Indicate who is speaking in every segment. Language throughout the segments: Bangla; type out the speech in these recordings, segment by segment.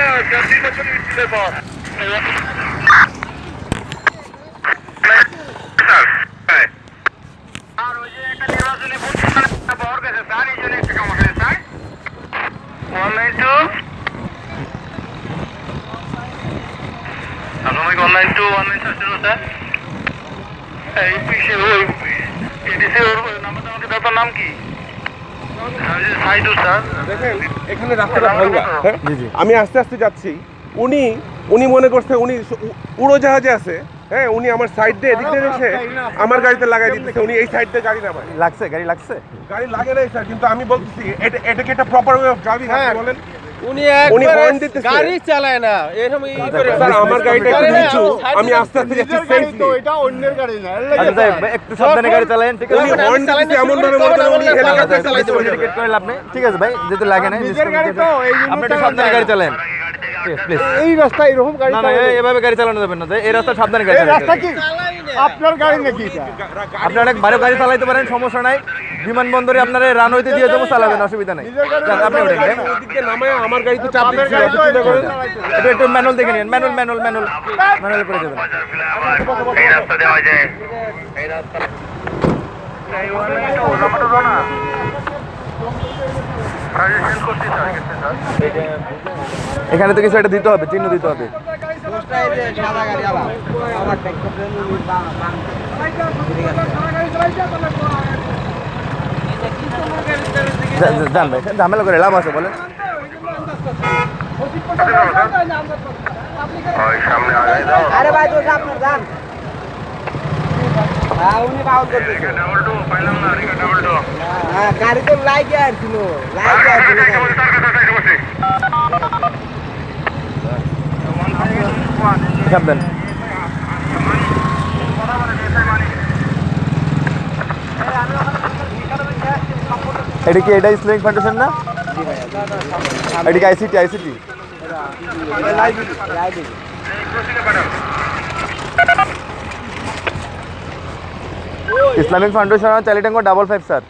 Speaker 1: মিছিলের নির্বাচনী nine two one nine sir ওর নাম্বারটা আমাকে দাও নাম কি
Speaker 2: দেখেন এখানে রাস্তাটা ভাঙ্গা হ্যাঁ? আমি আস্তে আস্তে যাচ্ছি। উনি উনি মনে করছে উনি উড়োজাহাজে আছে। হ্যাঁ উনি আমার সাইড দিয়ে এদিক দিয়ে এসে আমার গাড়িতে লাগাই দিচ্ছে উনি এই সাইড দিয়ে গাড়ি নামায়।
Speaker 3: লাগছে গাড়ি লাগছে?
Speaker 2: গাড়ি লাগে নাই স্যার কিন্তু আমি বলতেছি এটা এটা কি একটা প্রপার ওয়ে অফ ড্রাইভিং
Speaker 4: হ্যাঁ।
Speaker 2: বলেন?
Speaker 4: উনি
Speaker 2: উনি হর্ন দিতেছে।
Speaker 4: গাড়ি চালায় না। এরকম ই করে
Speaker 2: স্যার আমার গাড়িটা একটু নিচু। আমি আস্তে আস্তে যাচ্ছি সেফলি
Speaker 3: আচ্ছা একটু সাবধানে গাড়ি চালান ঠিক আছে?
Speaker 2: উনি হর্ন দিতেছে এমন ভাবে মনে করেন উনি হেলিকপ্টার চালাইতে পারে
Speaker 3: Indicate করে লাভ নেই। ঠিক আছে ভাই যেহেতু লাগে না আপনি একটু সাবধানে গাড়ি চালান
Speaker 5: এই রাস্তা এরকম গাড়ি
Speaker 3: না না এভাবে গাড়ি চালানো যাবে না এই রাস্তা সাবধানে গাড়ি
Speaker 5: রাস্তা কি? আপনার গাড়ি নাকি এটা?
Speaker 3: আপনি অনেক ভালো গাড়ি চালাইতে পারেন সমস্যা নাই। বিমানবন্দরে আপনার রানওয়েতে দিয়ে দেবো চালাবেন অসুবিধা নেই। আপনি
Speaker 2: আমার গাড়িতে চাপ করেন
Speaker 3: একটু ম্যানুয়াল দেখে নিন ম্যানুয়াল ম্যানুয়াল ম্যানুয়াল ম্যানুয়াল করে দেবেন।
Speaker 1: এই রাস্তা দেওয়া যায় এই রাস্তা। এই ওয়ান নাইন টু নাম্বারটা দাও না সাজেশন করছি স্যার গেছে স্যার
Speaker 3: এখানে তো কিছু একটা দিতে হবে চিহ্ন দিতে হবে। যা- যা- যান ভাই ঝামেলা করে লাভ আছে বলেন।
Speaker 6: আরে ভাই তো আপনার যান হ্যাঁ
Speaker 1: রিকা ডাবল টু পাইলাম না রিকা
Speaker 3: এটা কি এটা ইসলামিক ফাউন্ডেশন না? এটা কি আইসিটি আইসিটি ইসলামিক ফাউন্ডেশন চালিটাঙ্গো ডাবল ফাইভ স্যার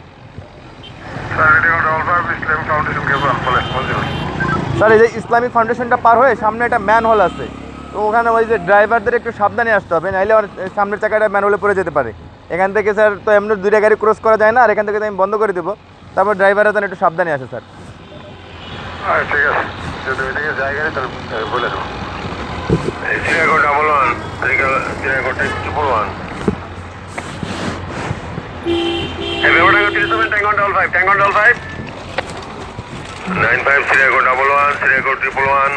Speaker 1: স্যার
Speaker 3: এই যে ইসলামিক ফাউন্ডেশনটা পার হয়ে সামনে একটা ম্যান হল আছে। তো ওখানে ওই যে ড্রাইভারদের একটু সাবধানে আসতে হবে নাহলে আমার সামনের চাকাটা ম্যান হলে পড়ে যেতে পারে। এখান থেকে স্যার তো এমনি দুইটা গাড়ি ক্রস করা যায় না, আর এখান থেকে আমি বন্ধ করে দেবো। তারপর ড্রাইভাররা যেন একটু সাবধানে আছে স্যার
Speaker 1: ঠিক আছে। তাহলে double nine five double one triple one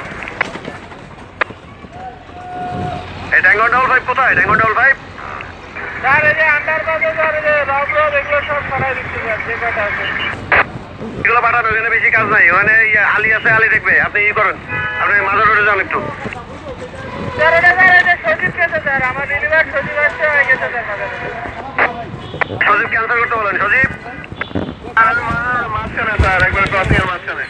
Speaker 1: এই ডাবল ফাইভ কোথায়? ট্যাঙ্গন ডাবল ফাইভ এগুলো পাঠানো ওখানে বেশি কাজ নাই। ওখানে আলি আছে আলি দেখবে। আপনি ই করেন। আপনি মাজার রোডে যান একটু। সজীব ক্যান্সেল করতে বলেন। সজীব? মাঝখানে স্যার একবার মাঝখানে।